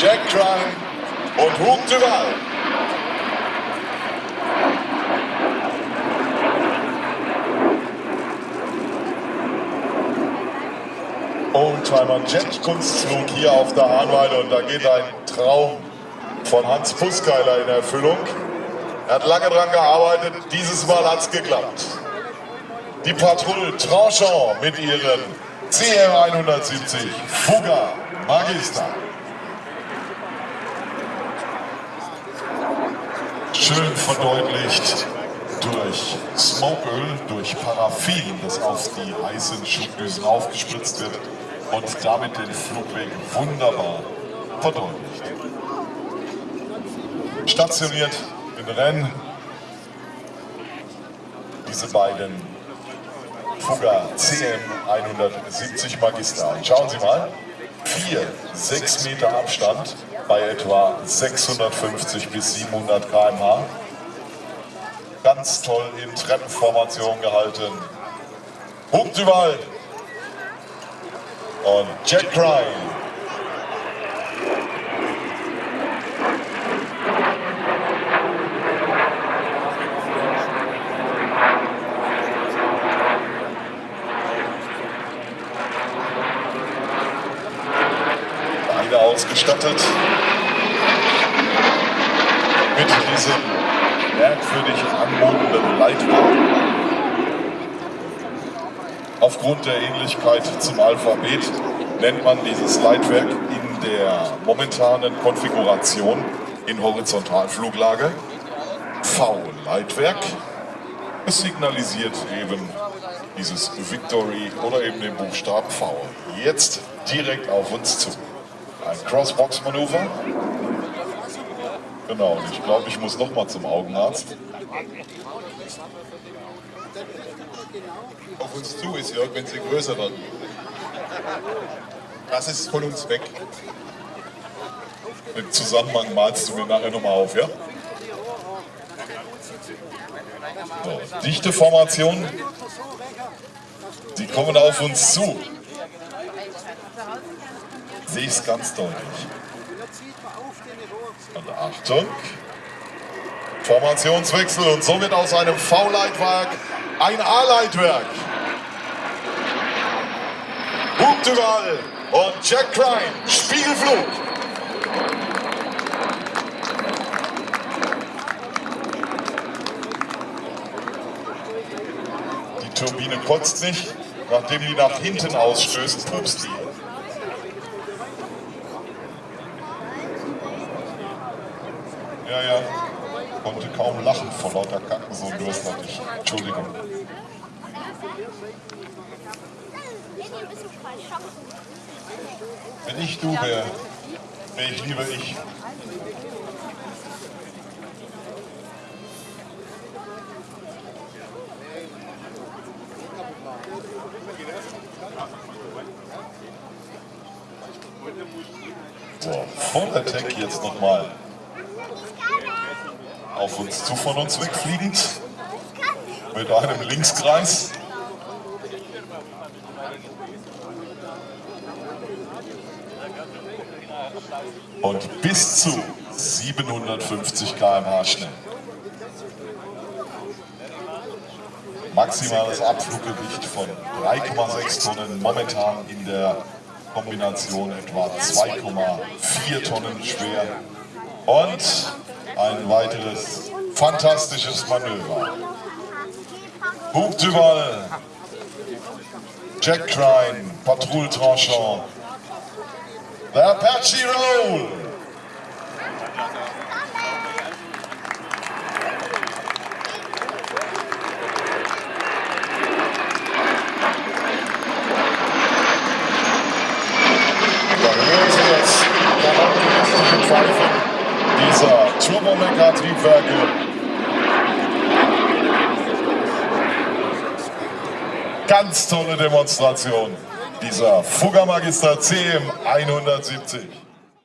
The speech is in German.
Jack Crime und Hug Duval. Oldtimer Jet Kunstflug hier auf der Hahnweide und da geht ein Traum von Hans Puskeiler in Erfüllung. Er hat lange daran gearbeitet, dieses Mal hat es geklappt. Die Patrouille Tranchant mit ihren CR 170 Fuga Magister. Schön verdeutlicht durch Smokeöl, durch Paraffin, das auf die heißen Schubdüsen aufgespritzt wird und damit den Flugweg wunderbar verdeutlicht. Stationiert in Rennes diese beiden Fugger CM 170 Magister. Und schauen Sie mal, 4, 6 Meter Abstand bei etwa 650 bis 700 km/h. Ganz toll in Treppenformation gehalten. Hub Duval und Jack Crime. Beide ausgestattet mit diesem merkwürdig anmutenden Leitwagen. Aufgrund der Ähnlichkeit zum Alphabet nennt man dieses Leitwerk in der momentanen Konfiguration in Horizontalfluglage V-Leitwerk. Es signalisiert eben dieses Victory oder eben den Buchstaben V. Jetzt direkt auf uns zu. Ein Crossbox-Manöver. Genau, und ich glaube, ich muss nochmal zum Augenarzt. Auf uns zu ist, Jörg, wenn sie größer werden. Das ist von uns weg. Den Zusammenhang malst du mir nachher nochmal auf, ja? So, dichte Formation. Sie kommen auf uns zu. Sehe ich es ganz deutlich. Und Achtung. Formationswechsel und somit aus einem V-Leitwerk ein A-Leitwerk. Hubduval und Jack Crime, Spiegelflug. Die Turbine kotzt nicht, nachdem die nach hinten ausstößt, pupst die. Ja, ja, konnte kaum lachen vor lauter Kacken, so Durst hatte ich. Entschuldigung. Wenn ich du wäre, wäre ich lieber ich. So, Vollattack jetzt nochmal auf uns zu von uns wegfliegend mit einem Linkskreis. Und bis zu 750 km/h schnell. Maximales Abfluggewicht von 3,6 Tonnen, momentan in der Kombination etwa 2,4 Tonnen schwer. Und ein weiteres fantastisches Manöver. Hub Duval, Jack Crine, Patrouille Tranchant, The Apache Roll. Dieser Turbomecker-Triebwerke. Ganz tolle Demonstration dieser Fuggermagister CM 170.